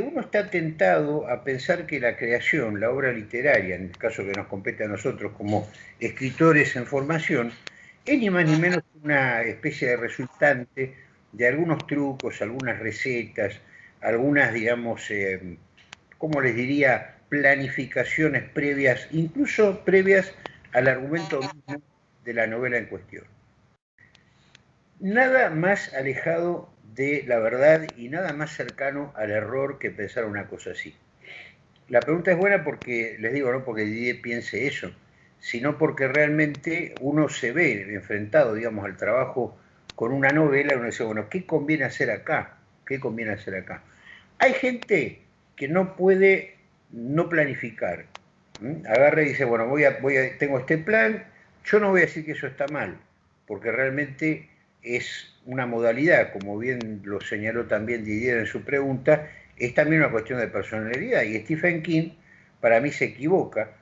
uno está tentado a pensar que la creación, la obra literaria, en el caso que nos compete a nosotros como escritores en formación, es ni más ni menos una especie de resultante de algunos trucos, algunas recetas, algunas, digamos, eh, ¿cómo les diría?, planificaciones previas, incluso previas al argumento mismo de la novela en cuestión. Nada más alejado de la verdad y nada más cercano al error que pensar una cosa así. La pregunta es buena porque, les digo, no porque Didier piense eso, sino porque realmente uno se ve enfrentado, digamos, al trabajo con una novela y uno dice, bueno, ¿qué conviene hacer acá? ¿Qué conviene hacer acá? Hay gente que no puede no planificar. Agarra y dice, bueno, voy a, voy a, tengo este plan, yo no voy a decir que eso está mal, porque realmente es una modalidad, como bien lo señaló también Didier en su pregunta, es también una cuestión de personalidad. Y Stephen King, para mí, se equivoca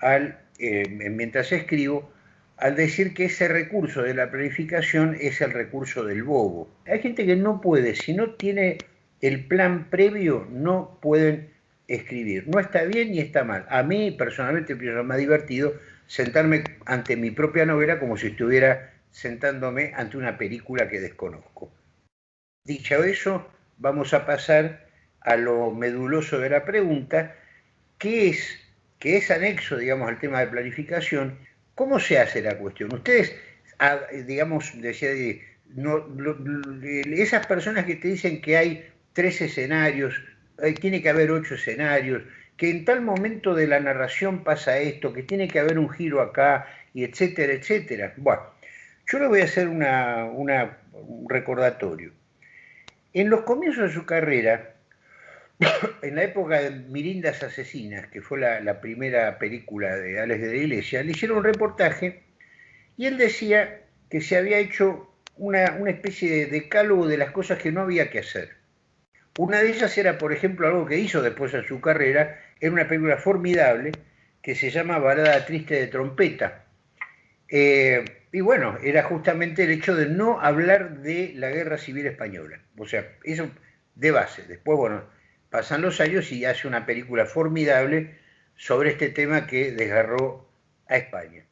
al, eh, mientras escribo, al decir que ese recurso de la planificación es el recurso del bobo. Hay gente que no puede, si no tiene el plan previo, no pueden escribir. No está bien ni está mal. A mí, personalmente, me más divertido sentarme ante mi propia novela como si estuviera sentándome ante una película que desconozco. Dicho eso, vamos a pasar a lo meduloso de la pregunta, que es, que es anexo, digamos, al tema de planificación. ¿Cómo se hace la cuestión? Ustedes, ah, digamos, decía, no, esas personas que te dicen que hay tres escenarios, eh, tiene que haber ocho escenarios, que en tal momento de la narración pasa esto, que tiene que haber un giro acá, y etcétera, etcétera. Bueno, yo le voy a hacer un recordatorio. En los comienzos de su carrera, en la época de Mirindas Asesinas, que fue la, primera película de Alex de la Iglesia, le hicieron un reportaje y él decía que se había hecho una, especie de decálogo de las cosas que no había que hacer. Una de ellas era, por ejemplo, algo que hizo después en su carrera, era una película formidable que se llama Balada Triste de Trompeta. Eh, y bueno, era justamente el hecho de no hablar de la guerra civil española. O sea, eso de base. Después, bueno, pasan los años y hace una película formidable sobre este tema que desgarró a España.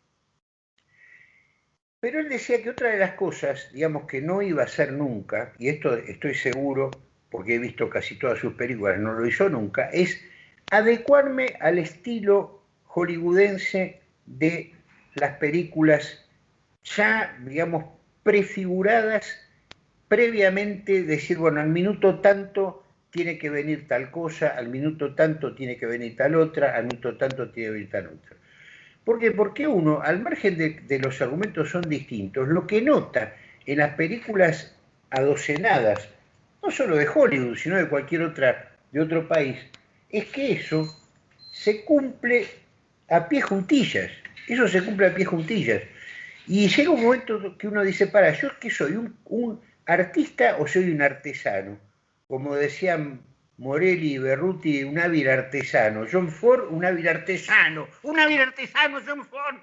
Pero él decía que otra de las cosas, digamos, que no iba a hacer nunca, y esto estoy seguro, porque he visto casi todas sus películas, no lo hizo nunca, es adecuarme al estilo hollywoodense de las películas ya, digamos, prefiguradas previamente, decir, bueno, al minuto tanto tiene que venir tal cosa, al minuto tanto tiene que venir tal otra, al minuto tanto tiene que venir tal otra. ¿Por qué? Porque uno, al margen de, los argumentos son distintos, lo que nota en las películas adocenadas, no solo de Hollywood, sino de cualquier otra, de otro país, es que eso se cumple a pie juntillas. Eso se cumple a pie juntillas. Y llega un momento que uno dice, para, ¿yo qué soy? ¿Un, artista o soy un artesano? Como decían Morelli y Berruti, un hábil artesano. John Ford, un hábil artesano. Un hábil artesano, John Ford.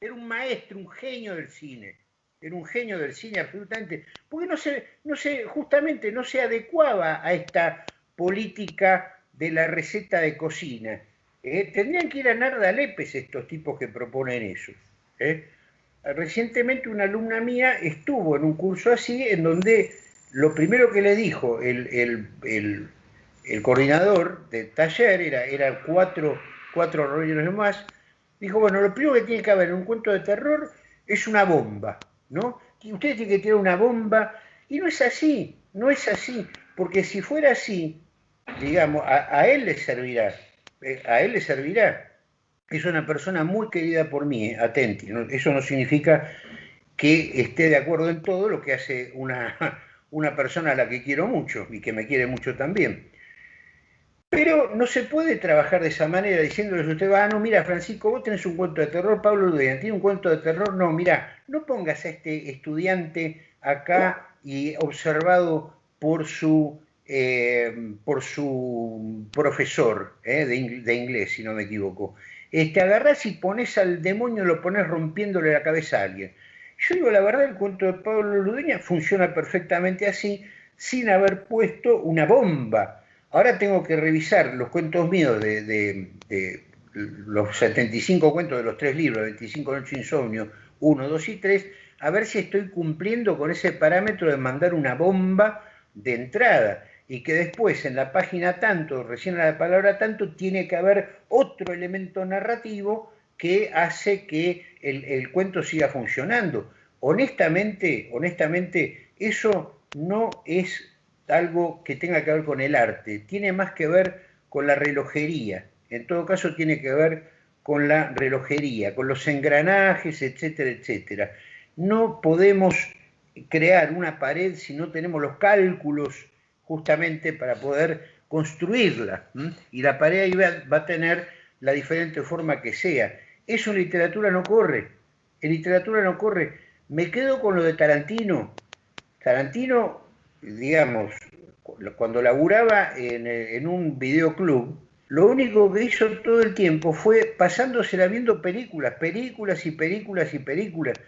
Era un maestro, un genio del cine. Era un genio del cine absolutamente. Porque no se, no se, justamente no se adecuaba a esta política de la receta de cocina. Eh, tendrían que ir a Narda Lepes estos tipos que proponen eso. ¿eh? Recientemente una alumna mía estuvo en un curso así, en donde lo primero que le dijo el, coordinador del taller, era, era cuatro, cuatro rollos más, dijo, bueno, lo primero que tiene que haber en un cuento de terror es una bomba, ¿no? Y usted tiene que tener una bomba, y no es así, no es así, porque si fuera así, digamos, a, él le servirá, eh, a él le servirá, es una persona muy querida por mí, eh, atenti. Eso no significa que esté de acuerdo en todo lo que hace una, una persona a la que quiero mucho y que me quiere mucho también. Pero no se puede trabajar de esa manera diciéndoles a usted, ah, no, mira, Francisco, vos tenés un cuento de terror, Pablo Ludean tiene un cuento de terror, no, mira, no pongas a este estudiante acá y observado por su, eh, por su profesor eh, de, de inglés, si no me equivoco este, agarrás y pones al demonio, lo pones rompiéndole la cabeza a alguien. Yo digo, la verdad, el cuento de Pablo Ludeña funciona perfectamente así, sin haber puesto una bomba. ahora tengo que revisar los cuentos míos de, los 75 cuentos de los tres libros, 25 Noches Insomnio, 1, 2 y 3, a ver si estoy cumpliendo con ese parámetro de mandar una bomba de entrada y que después en la página tanto, recién a la palabra tanto, tiene que haber otro elemento narrativo que hace que el, el cuento siga funcionando. Honestamente, honestamente, eso no es algo que tenga que ver con el arte, tiene más que ver con la relojería, en todo caso tiene que ver con la relojería, con los engranajes, etcétera, etcétera. No podemos crear una pared si no tenemos los cálculos justamente para poder construirla. Y la pared ahí va, a tener la diferente forma que sea. Eso en literatura no corre. En literatura no corre. Me quedo con lo de Tarantino. Tarantino, digamos, cuando laburaba en, en un videoclub, lo único que hizo todo el tiempo fue pasándosela viendo películas, películas y películas y películas.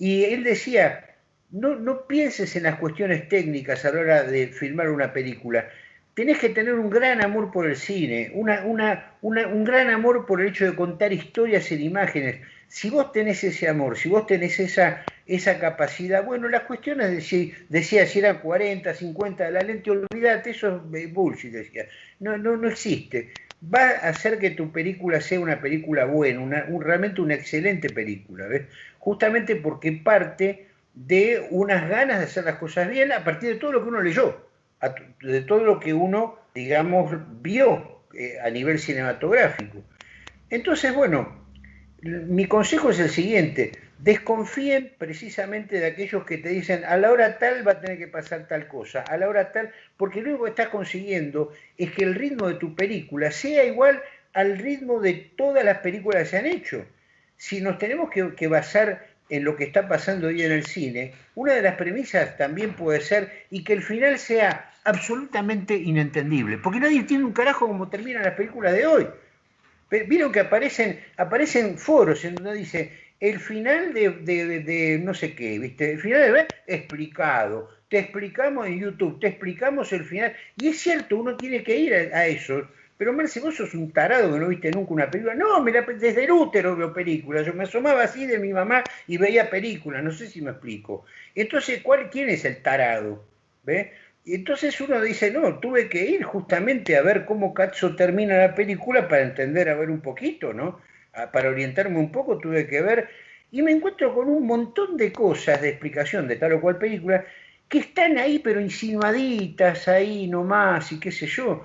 Y él decía, no, pienses en las cuestiones técnicas a la hora de filmar una película. Tenés que tener un gran amor por el cine, un gran amor por el hecho de contar historias en imágenes. Si vos tenés ese amor, si vos tenés esa, esa capacidad, bueno, las cuestiones de si, decía si eran 40, 50 de la lente, olvídate, eso es bullshit, decía. No, no, no existe. Va a hacer que tu película sea una película buena, una, realmente una excelente película, ¿ves? Justamente porque parte de unas ganas de hacer las cosas bien a partir de todo lo que uno leyó, de todo lo que uno, digamos, vio eh, a nivel cinematográfico. Entonces, bueno, mi consejo es el siguiente, desconfíen precisamente de aquellos que te dicen a la hora tal va a tener que pasar tal cosa, a la hora tal, porque que estás consiguiendo es que el ritmo de tu película sea igual al ritmo de todas las películas que se han hecho. Si nos tenemos que basar en lo que está pasando hoy en el cine, una de las premisas también puede ser y que el final sea absolutamente inentendible, porque nadie tiene un carajo como terminan las películas de hoy. Vieron que aparecen, aparecen foros en donde dice el final de, no sé qué, ¿viste? El final de explicado, te explicamos en YouTube, te explicamos el final, y es cierto, uno tiene que ir a, a eso pero Marce, vos sos un tarado que no viste nunca una película. No, desde el útero veo películas. Yo me asomaba así de mi mamá y veía películas. No sé si me explico. Entonces, ¿cuál, ¿quién es el tarado? ¿Ve? Entonces uno dice, no, tuve que ir justamente a ver cómo Cazzo termina la película para entender, a ver un poquito, ¿no? para orientarme un poco tuve que ver. Y me encuentro con un montón de cosas de explicación de tal o cual película que están ahí, pero insinuaditas ahí nomás y qué sé yo.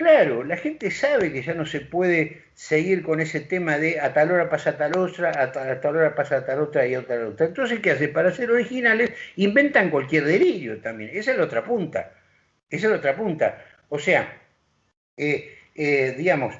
Claro, la gente sabe que ya no se puede seguir con ese tema de a tal hora pasa tal otra, a tal, hora pasa tal otra y otra otra. Entonces, ¿qué hace? Para ser originales, inventan cualquier delirio también. Esa es la otra punta. Esa es la otra punta. O sea, eh, eh, digamos,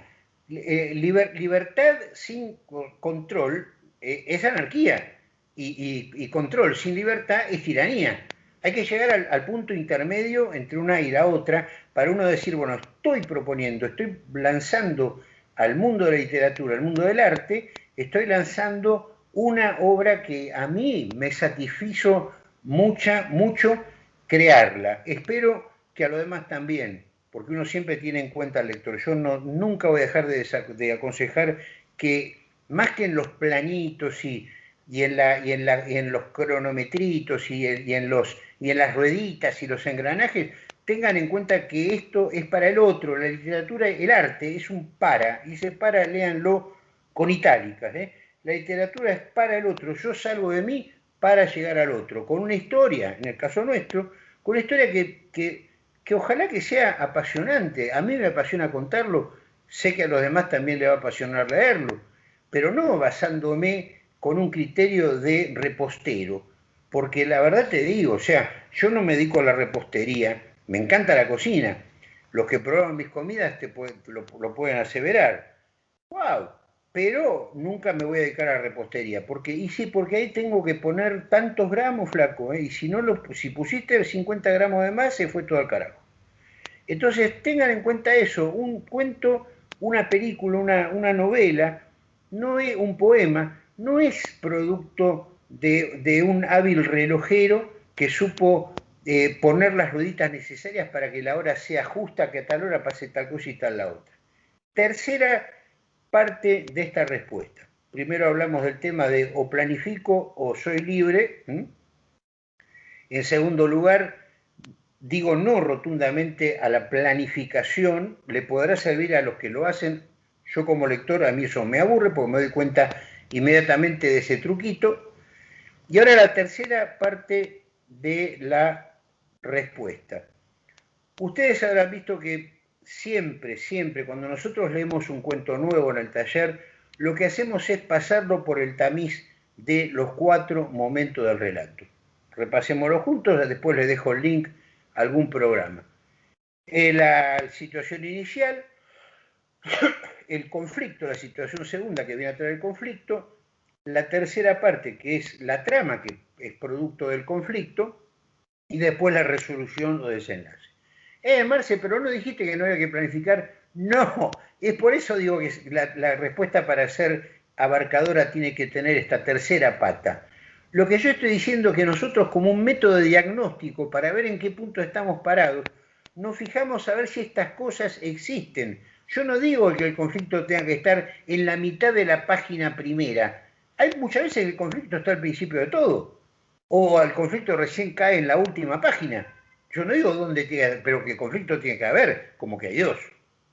eh, libertad sin control es anarquía y, control sin libertad es tiranía. Hay que llegar al, punto intermedio entre una y la otra para uno decir, bueno, estoy proponiendo, estoy lanzando al mundo de la literatura, al mundo del arte, estoy lanzando una obra que a mí me satisfizo mucha, mucho crearla. Espero que a los demás también, porque uno siempre tiene en cuenta al lector. Yo no, nunca voy a dejar de, de aconsejar que más que en los planitos y y en, los cronometritos y en, las rueditas y los engranajes, tengan en cuenta que esto es para el otro, la literatura, el arte es un para, y se para, léanlo con itálicas, ¿eh? la literatura es para el otro, yo salgo de mí para llegar al otro, con una historia, en el caso nuestro, con una historia que, que, ojalá que sea apasionante, a mí me apasiona contarlo, sé que a los demás también le va a apasionar leerlo, pero no basándome con un criterio de repostero, porque la verdad te digo, o sea, yo no me dedico a la repostería, me encanta la cocina, los que prueban mis comidas te lo, pueden aseverar, wow, pero nunca me voy a dedicar a la repostería, porque, y sí, porque ahí tengo que poner tantos gramos, flaco, ¿eh? y si, no lo, si pusiste 50 gramos de más, se fue todo al carajo. Entonces, tengan en cuenta eso, un cuento, una película, una, una novela, no es un poema, no es producto de, un hábil relojero que supo eh, poner las rueditas necesarias para que la hora sea justa, que a tal hora pase tal cosa y tal la otra. Tercera parte de esta respuesta. Primero hablamos del tema de o planifico o soy libre. En segundo lugar, digo no rotundamente a la planificación, le podrá servir a los que lo hacen. Yo como lector a mí eso me aburre porque me doy cuenta inmediatamente de ese truquito. Y ahora la tercera parte de la respuesta. Ustedes habrán visto que siempre, siempre, cuando nosotros leemos un cuento nuevo en el taller, lo que hacemos es pasarlo por el tamiz de los cuatro momentos del relato. Repasémoslo juntos, después les dejo el link a algún programa. Eh, la situación inicial, el conflicto, la situación segunda que viene a traer el conflicto, la tercera parte que es la trama que es producto del conflicto y después la resolución o desenlace. Eh, Marce, pero no dijiste que no había que planificar. No, es por eso digo que la, la respuesta para ser abarcadora tiene que tener esta tercera pata. Lo que yo estoy diciendo es que nosotros como un método de diagnóstico para ver en qué punto estamos parados, nos fijamos a ver si estas cosas existen. Yo no digo que el conflicto tenga que estar en la mitad de la página primera. Hay muchas veces que el conflicto está al principio de todo. O el conflicto recién cae en la última página. Yo no digo dónde tiene, pero que conflicto tiene que haber, como que hay Dios,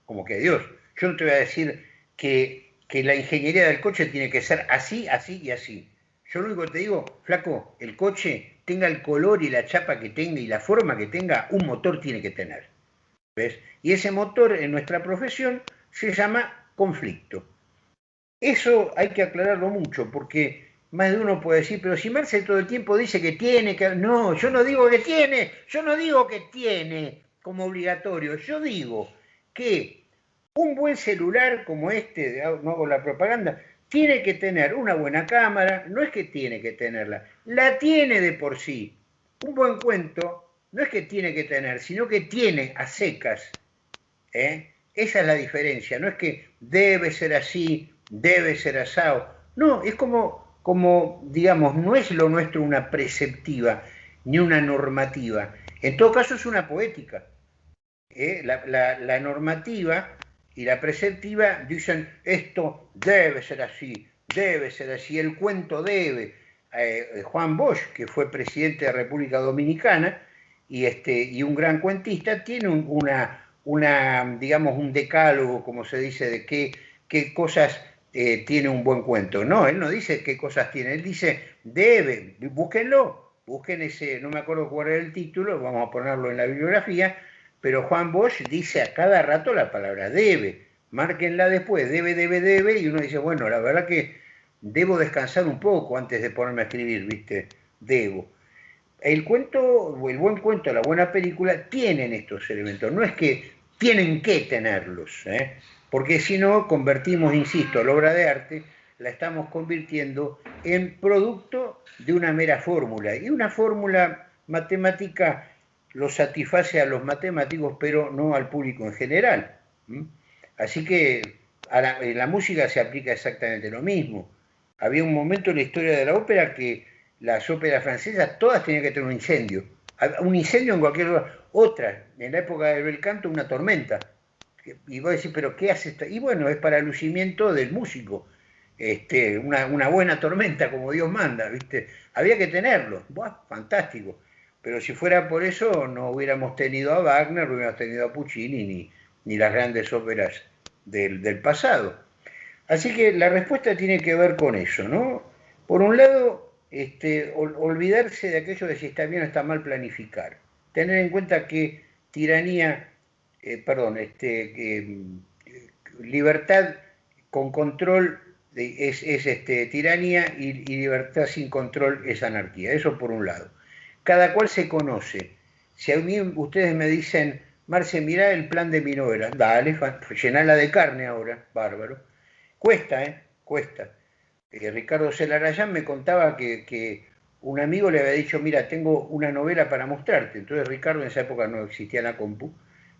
como que hay Dios. Yo no te voy a decir que, que la ingeniería del coche tiene que ser así, así y así. Yo lo único que te digo, flaco, el coche tenga el color y la chapa que tenga y la forma que tenga, un motor tiene que tener. Y ese motor en nuestra profesión se llama conflicto. Eso hay que aclararlo mucho, porque más de uno puede decir, pero si Marcel todo el tiempo dice que tiene que... No, yo no digo que tiene, yo no digo que tiene como obligatorio, yo digo que un buen celular como este, no hago la propaganda, tiene que tener una buena cámara, no es que tiene que tenerla, la tiene de por sí. Un buen cuento no es que tiene que tener, sino que tiene a secas. ¿eh? Esa es la diferencia, no es que debe ser así, debe ser asado. No, es como, como, digamos, no es lo nuestro una preceptiva ni una normativa. En todo caso es una poética. ¿eh? la normativa y la preceptiva dicen esto debe ser así, debe ser así, el cuento debe. Eh, Juan Bosch, que fue presidente de República Dominicana y, este, y un gran cuentista, tiene una, una, digamos, un decálogo, como se dice, de qué, qué cosas eh, tiene un buen cuento. No, él no dice qué cosas tiene, él dice debe, búsquenlo, busquen ese, no me acuerdo cuál era el título, vamos a ponerlo en la bibliografía, pero Juan Bosch dice a cada rato la palabra debe. Márquenla después, debe, debe, debe, y uno dice, bueno, la verdad que debo descansar un poco antes de ponerme a escribir, ¿viste? Debo. El cuento, el buen cuento, la buena película, tienen estos elementos. No es que tienen que tenerlos, ¿eh? porque si no, convertimos, insisto, la obra de arte, la estamos convirtiendo en producto de una mera fórmula. Y una fórmula matemática lo satisface a los matemáticos, pero no al público en general. Así que la, en la música se aplica exactamente lo mismo. Había un momento en la historia de la ópera que las óperas francesas todas tenían que tener un incendio. Un incendio en cualquier lugar. Otra, en la época del bel canto, una tormenta. Y vos decís, ¿pero qué hace esto? Y bueno, es para el lucimiento del músico. Este, una, buena tormenta, como Dios manda, ¿viste? Había que tenerlo. Buah, fantástico. Pero si fuera por eso, no hubiéramos tenido a Wagner, no hubiéramos tenido a Puccini, ni, las grandes óperas del, pasado. Así que la respuesta tiene que ver con eso, ¿no? Por un lado, este, olvidarse de aquello de si está bien o está mal planificar. Tener en cuenta que tiranía, eh, perdón, este, libertad con control es, este, tiranía y libertad sin control es anarquía. Eso por un lado cada cual se conoce. Si a mí ustedes me dicen, Marce, mira el plan de mi novela, dale, llenala de carne ahora, bárbaro. Cuesta, ¿eh? Cuesta. Eh, Ricardo Celarayán me contaba que, un amigo le había dicho, mira, tengo una novela para mostrarte. Entonces Ricardo en esa época no existía la compu.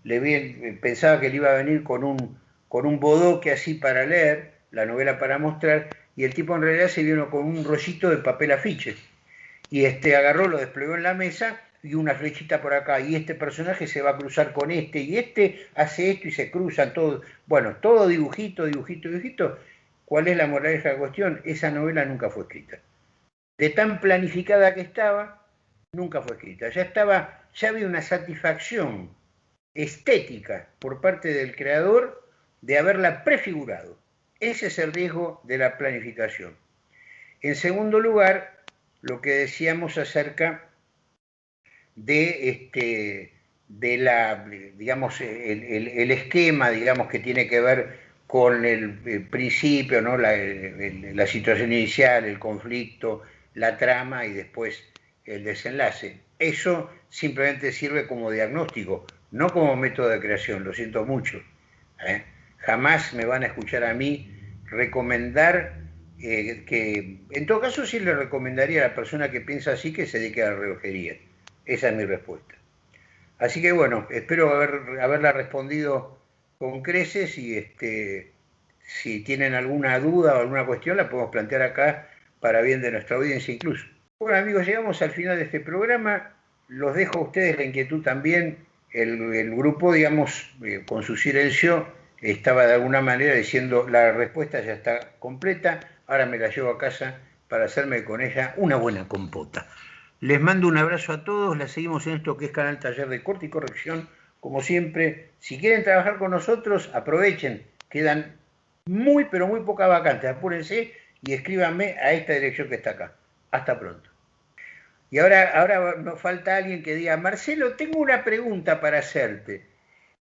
Le vi, pensaba que le iba a venir con un, con un bodoque así para leer, la novela para mostrar, y el tipo en realidad se vino con un rollito de papel afiche y este, agarró, lo desplegó en la mesa y una flechita por acá, y este personaje se va a cruzar con este, y este hace esto y se cruzan todos. Bueno, todo dibujito, dibujito, dibujito. ¿Cuál es la moraleja de la cuestión? Esa novela nunca fue escrita. De tan planificada que estaba, nunca fue escrita. Ya estaba, ya había una satisfacción estética por parte del creador de haberla prefigurado. Ese es el riesgo de la planificación. En segundo lugar, lo que decíamos acerca de este de la digamos el, esquema digamos que tiene que ver con el, principio no la, situación inicial el conflicto la trama y después el desenlace eso simplemente sirve como diagnóstico no como método de creación lo siento mucho ¿eh? jamás me van a escuchar a mí recomendar eh, que en todo caso sí le recomendaría a la persona que piensa así que se dedique a la relojería. Esa es mi respuesta. Así que bueno, espero haber, haberla respondido con creces y este, si tienen alguna duda o alguna cuestión la podemos plantear acá para bien de nuestra audiencia incluso. Bueno amigos, llegamos al final de este programa. Los dejo a ustedes la inquietud también. El, grupo, digamos, eh, con su silencio, estaba de alguna manera diciendo la respuesta ya está completa ahora me la llevo a casa para hacerme con ella una buena compota. Les mando un abrazo a todos, la seguimos en esto que es Canal Taller de Corte y Corrección. Como siempre, si quieren trabajar con nosotros, aprovechen, quedan muy pero muy pocas vacantes, apúrense y escríbanme a esta dirección que está acá. Hasta pronto. Y ahora, ahora nos falta alguien que diga, Marcelo, tengo una pregunta para hacerte.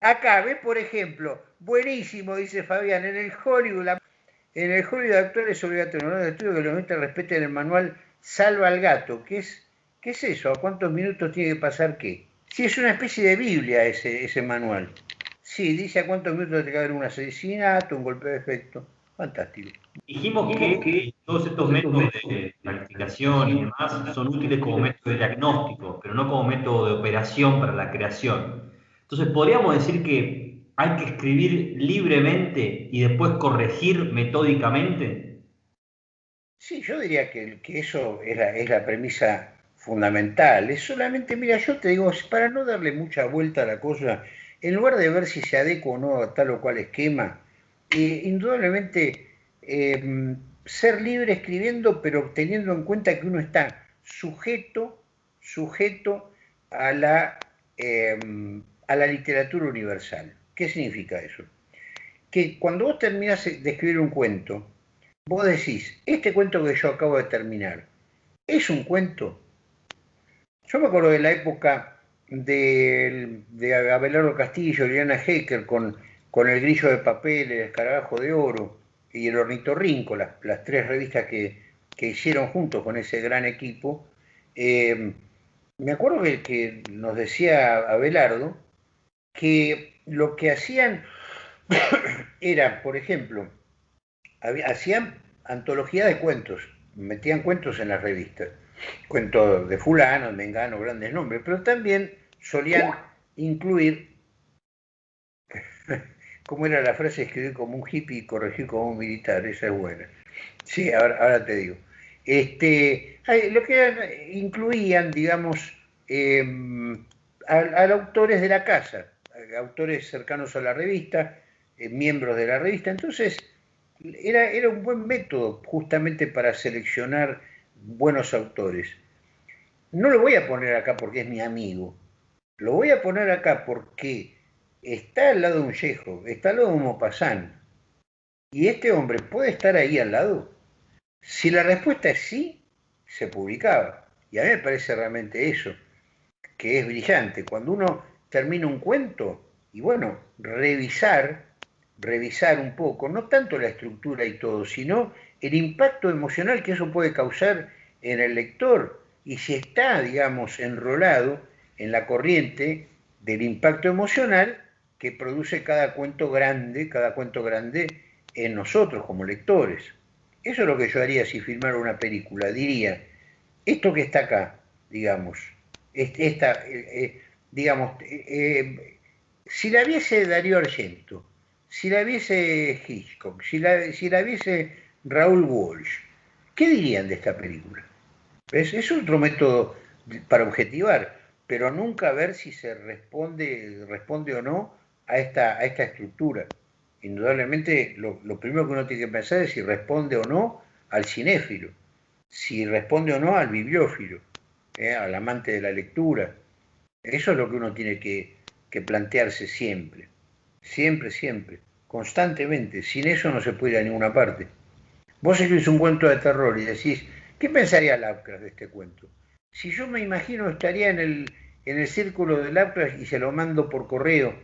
Acá, ve por ejemplo, buenísimo, dice Fabián, en el Hollywood, en el julio de es obligatorio en de estudio que los metas respeten el manual Salva al gato. ¿Qué es, ¿Qué es eso? ¿A cuántos minutos tiene que pasar qué? Sí, es una especie de Biblia ese, ese manual. Sí, dice a cuántos minutos tiene que haber un asesinato, un golpe de efecto. Fantástico. Dijimos que, todos estos métodos de planificación y demás son útiles como método de diagnóstico, pero no como método de operación para la creación. Entonces, podríamos decir que hay que escribir libremente y después corregir metódicamente? Sí, yo diría que, eso es la, es la, premisa fundamental. Es solamente, mira, yo te digo, para no darle mucha vuelta a la cosa, en lugar de ver si se adecua o no a tal o cual esquema, eh, indudablemente em, ser libre escribiendo, pero teniendo en cuenta que uno está sujeto, sujeto a la, em, a la literatura universal. ¿Qué significa eso? Que cuando vos terminás de escribir un cuento, vos decís, este cuento que yo acabo de terminar, ¿es un cuento? Yo me acuerdo de la época de, Abelardo Castillo, Liliana Hecker, con, con El Grillo de Papel, El Escarabajo de Oro y El Ornitorrinco, las, las tres revistas que, hicieron juntos con ese gran equipo. Eh, me acuerdo que, que nos decía Abelardo que lo que hacían era, por ejemplo, hacían antología de cuentos, metían cuentos en las revistas, cuentos de fulano, mengano, grandes nombres, pero también solían incluir, ¿cómo era la frase? Escribir como un hippie y corregir como un militar, esa es buena. Sí, ahora, te digo. Este, lo que incluían, digamos, em, a, autores de la casa, autores cercanos a la revista, eh, miembros de la revista. Entonces, era, era un buen método justamente para seleccionar buenos autores. No lo voy a poner acá porque es mi amigo, lo voy a poner acá porque está al lado de un yejo, está al lado de un mopasán. ¿Y este hombre puede estar ahí al lado? Si la respuesta es sí, se publicaba. Y a mí me parece realmente eso, que es brillante. Cuando uno termina un cuento y bueno, revisar, revisar un poco, no tanto la estructura y todo, sino el impacto emocional que eso puede causar en el lector y si está, digamos, enrolado en la corriente del impacto emocional que produce cada cuento grande, cada cuento grande en nosotros como lectores. Eso es lo que yo haría si filmara una película. Diría, esto que está acá, digamos, esta, eh, eh, digamos, eh, si la viese Darío Argento, si la viese Hitchcock, si la, si la viese Raúl Walsh, ¿qué dirían de esta película? Es, otro método para objetivar. pero nunca ver si se responde, responde o no a esta, a esta estructura. Indudablemente lo, primero que uno tiene que pensar es si responde o no al cinéfilo, si responde o no al bibliófilo, ¿eh? al amante de la lectura. Eso es lo que uno tiene que, que plantearse siempre, siempre, siempre, constantemente. Sin eso no se puede ir a ninguna parte. Vos escribís un cuento de terror y decís, ¿qué pensaría Lovecraft de este cuento? Si yo me imagino estaría en el, en el círculo de Lovecraft y se lo mando por correo,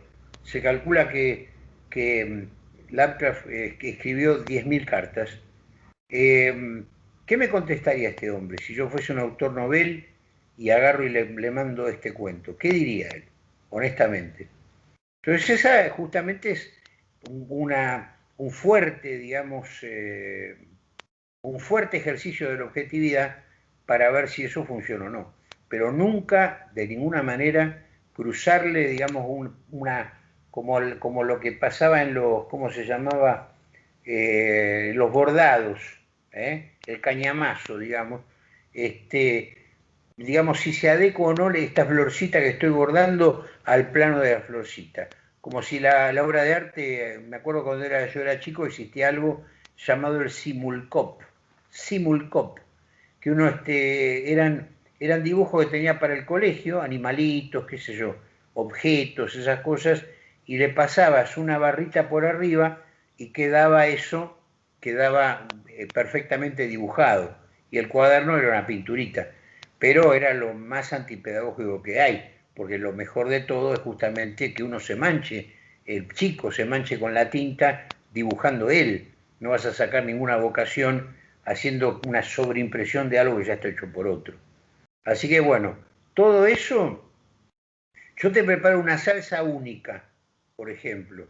se calcula que, que mm, Lovecraft eh, escribió 10.000 cartas. Eh, ¿Qué me contestaría este hombre si yo fuese un autor novel y agarro y le, mando este cuento? ¿Qué diría él, honestamente? Entonces esa justamente es una, un fuerte, digamos, eh, un fuerte ejercicio de la objetividad para ver si eso funciona o no. Pero nunca, de ninguna manera, cruzarle, digamos, una, como, como lo que pasaba en los, ¿cómo se llamaba? Eh, los bordados, ¿eh? el cañamazo, digamos, este, digamos, si se adecua o no esta florcita que estoy bordando al plano de la florcita. Como si la, obra de arte, me acuerdo cuando era, yo era chico, existía algo llamado el simulcop, simulcop, que uno, este, eran, eran dibujos que tenía para el colegio, animalitos, qué sé yo, objetos, esas cosas, y le pasabas una barrita por arriba y quedaba eso, quedaba eh, perfectamente dibujado. Y el cuaderno era una pinturita, pero era lo más antipedagógico que hay, porque lo mejor de todo es justamente que uno se manche, el chico se manche con la tinta dibujando él. No vas a sacar ninguna vocación haciendo una sobreimpresión de algo que ya está hecho por otro. Así que bueno, todo eso, yo te preparo una salsa única por ejemplo,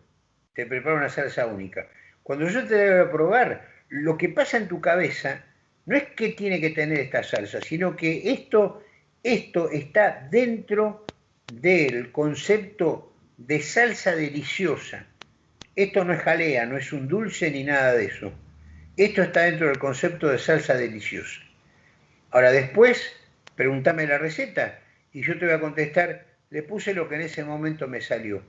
te preparo una salsa única. Cuando yo te debo probar, lo que pasa en tu cabeza no es que tiene que tener esta salsa, sino que esto, esto está dentro del concepto de salsa deliciosa. Esto no es jalea, no es un dulce ni nada de eso. Esto está dentro del concepto de salsa deliciosa. Ahora después, pregúntame la receta y yo te voy a contestar, le puse lo que en ese momento me salió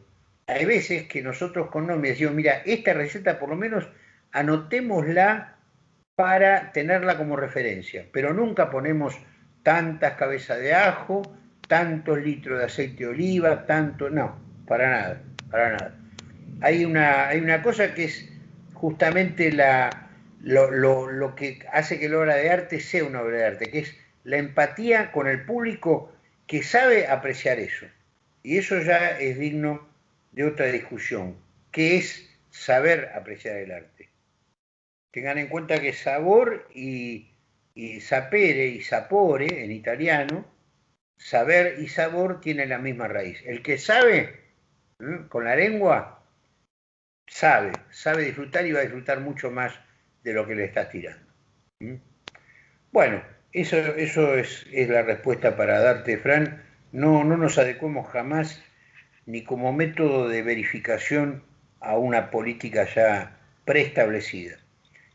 hay veces que nosotros con nombres decimos, mira, esta receta por lo menos anotémosla para tenerla como referencia, pero nunca ponemos tantas cabezas de ajo, tantos litros de aceite de oliva, tanto, no, para nada, para nada. Hay una, hay una cosa que es justamente la, lo, lo que hace que la obra de arte sea una obra de arte, que es la empatía con el público que sabe apreciar eso. Y eso ya es digno de otra discusión, que es saber apreciar el arte. Tengan en cuenta que sabor y, sapere y sapore en italiano, saber y sabor tienen la misma raíz. El que sabe con la lengua, sabe, sabe disfrutar y va a disfrutar mucho más de lo que le estás tirando. Bueno, eso, eso es, es, la respuesta para darte, Fran. No, no nos adecuemos jamás ni como método de verificación a una política ya preestablecida.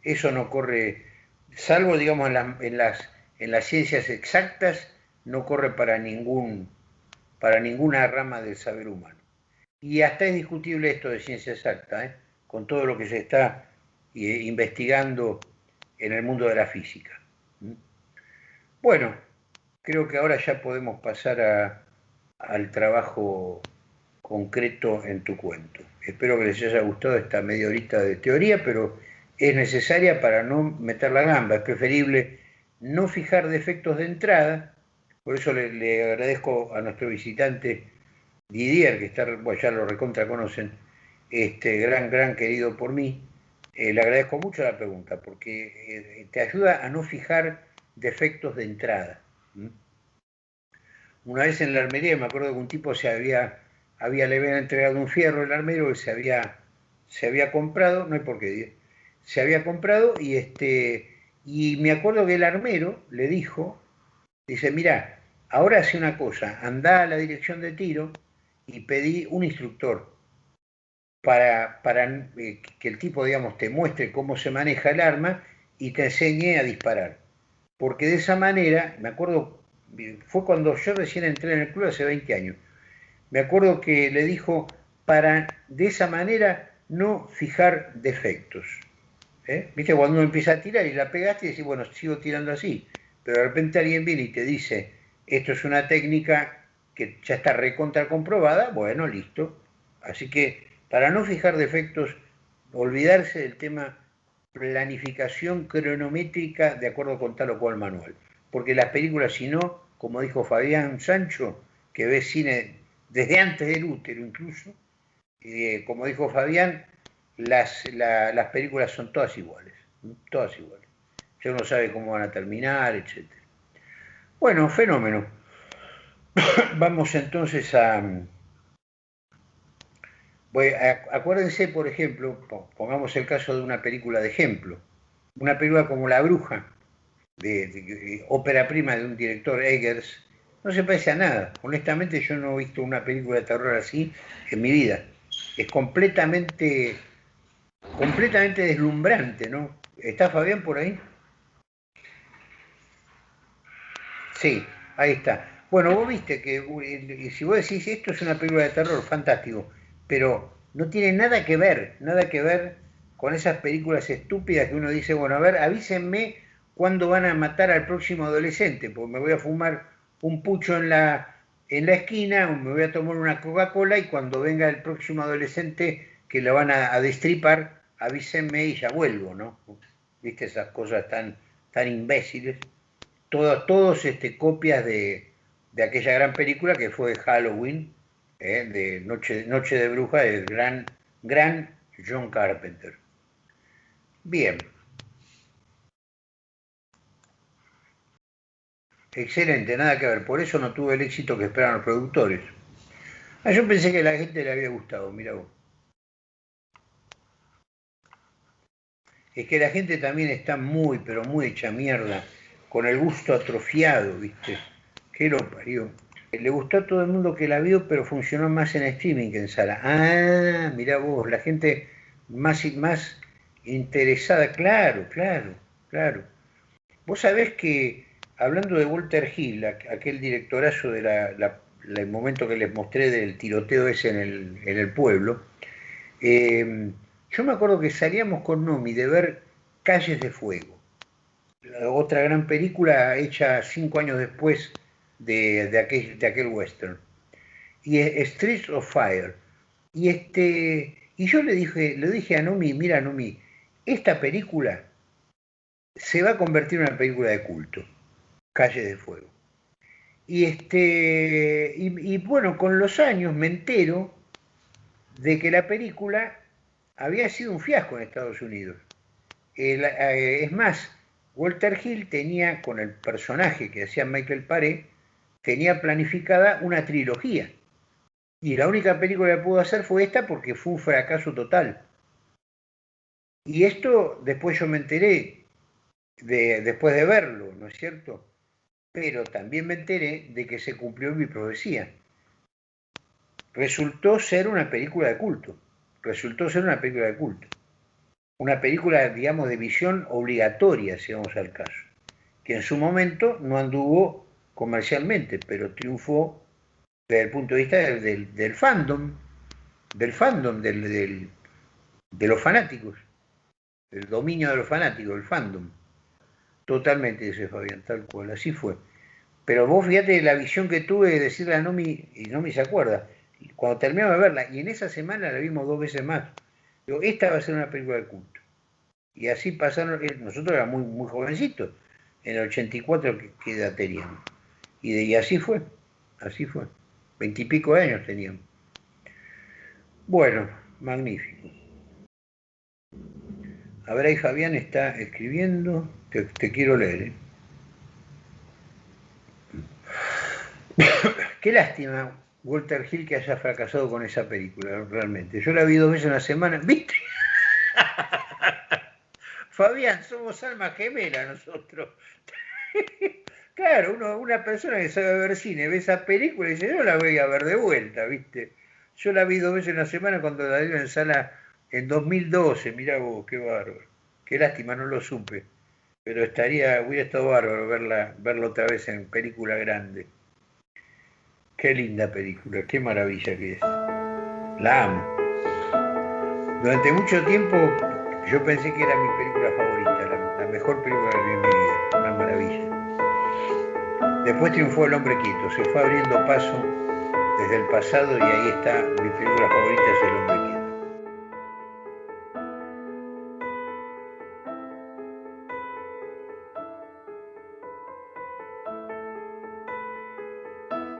Eso no corre, salvo digamos en, las, en las ciencias exactas, no corre para, ningún, para ninguna rama del saber humano. Y hasta es discutible esto de ciencia exacta, ¿eh? con todo lo que se está eh, investigando en el mundo de la física. ¿Mm? Bueno, creo que ahora ya podemos pasar al trabajo concreto en tu cuento. Espero que les haya gustado esta media horita de teoría, pero es necesaria para no meter la gamba. Es preferible no fijar defectos de entrada. Por eso le, agradezco a nuestro visitante Didier, que está, bueno, ya lo recontra conocen, este gran, gran querido por mí. Eh, le agradezco mucho la pregunta, porque eh, te ayuda a no fijar defectos de entrada. Una vez en la armería me acuerdo que un tipo se había había, le entregado un fierro el armero que se había, se había comprado, no hay por qué, se había comprado y, este, y me acuerdo que el armero le dijo, dice, mira, ahora hace una cosa, anda a la dirección de tiro y pedí un instructor para, eh, que el tipo, digamos, te muestre cómo se maneja el arma y te enseñe a disparar. Porque de esa manera, me acuerdo fue cuando yo recién entré en el club hace 20 años. Me acuerdo que le dijo, para de esa manera no fijar defectos. ¿Eh? ¿Viste? Cuando uno empieza a tirar y la pegaste y decís, bueno, sigo tirando así. Pero de repente alguien viene y te dice, esto es una técnica que ya está recontra comprobada, bueno, listo. Así que para no fijar defectos, olvidarse del tema planificación cronométrica de acuerdo con tal o cual manual. Porque las películas, si no, como dijo Fabián Sancho, que ve cine desde antes del útero incluso, eh, como dijo Fabián, las, las películas son todas iguales, todas iguales. Ya uno sabe cómo van a terminar, etc. Bueno, fenómeno. Vamos entonces a, acuérdense, por ejemplo, pongamos el caso de una película de ejemplo, una película como La Bruja, de, ópera prima de un director Eggers, no se parece a nada. Honestamente yo no he visto una película de terror así en mi vida. Es completamente, completamente deslumbrante, ¿no? ¿Está Fabián por ahí? Sí, ahí está. Bueno, vos viste que si vos decís esto es una película de terror, fantástico pero no tiene nada que ver, nada que ver con esas películas estúpidas que uno dice, bueno, a ver, avísenme cuándo van a matar al próximo adolescente, porque me voy a fumar un pucho en la, en la esquina, me voy a tomar una Coca-Cola y cuando venga el próximo adolescente que lo van a, destripar, avísenme y ya vuelvo, ¿no? ¿Viste esas cosas tan, tan imbéciles? Todas, todos este, copias de, de aquella gran película que fue Halloween, ¿eh? de Noche, de Bruja del gran, gran John Carpenter. Bien. Excelente, nada que ver. Por eso no tuve el éxito que esperaban los productores. Ah, yo pensé que a la gente le había gustado, mira vos. Es que la gente también está muy, pero muy hecha mierda, con el gusto atrofiado, ¿viste? ¿Qué lo parió? Le gustó a todo el mundo que la vio, pero funcionó más en streaming que en sala. Ah, mira vos, la gente más, más interesada, claro, claro, claro. Vos sabés que, hablando de Walter Hill, aquel directorazo del de momento que les mostré del tiroteo ese en el, en el pueblo, em, yo me acuerdo que salíamos con Nomi de ver Calles de Fuego, otra gran película hecha cinco años después de, aquel, de aquel western. Y Streets of Fire. Y, este, y yo le dije, le dije a Nomi, mira Nomi, esta película se va a convertir en una película de culto, Calle de Fuego. Y, este, y, bueno, con los años me entero de que la película había sido un fiasco en Estados Unidos. Eh, es más, Walter Hill tenía con el personaje que hacía Michael Paré, tenía planificada una trilogía. Y la única película que pudo hacer fue esta porque fue un fracaso total. Y esto después yo me enteré, de, después de verlo, ¿no es cierto? Pero también me enteré de que se cumplió mi profecía. Resultó ser una película de culto. Resultó ser una película de culto. Una película, digamos, de visión obligatoria, si vamos al caso. Que en su momento no anduvo comercialmente, pero triunfó desde el punto de vista del, fandom, del fandom, del, de los fanáticos, el dominio de los fanáticos, el fandom. Totalmente, dice Fabián, tal cual, así fue. Pero vos fíjate la visión que tuve de decirle a Nomi, y Nomi se acuerda, cuando terminamos de verla, y en esa semana la vimos dos veces más, digo, esta va a ser una película de culto. Y así pasaron, eh, nosotros éramos muy, muy jovencitos, en el 84 que edad teníamos. Y, así fue, así fue. Veintipico años teníamos. Bueno, magnífico. A ver, ahí Fabián está escribiendo, te, quiero leer. ¿eh? Qué lástima, Walter Hill, que haya fracasado con esa película, realmente. Yo la vi dos veces en la semana, ¿viste? Fabián, somos alma gemela nosotros. Claro, una persona que sabe ver cine ve esa película y dice, yo la voy a ver de vuelta, ¿viste? Yo la vi dos veces en la semana cuando la dio en sala en 2012, mirá vos, qué bárbaro. Qué lástima, no lo supe. pero estaría, hubiera estado bárbaro verla, otra vez en película grande. Qué linda película, qué maravilla que es. La amo. Durante mucho tiempo yo pensé que era mi película favorita, la, mejor película que vi Después triunfó El hombre quieto, se fue abriendo paso desde el pasado y ahí está, mi película favorita es El hombre quieto.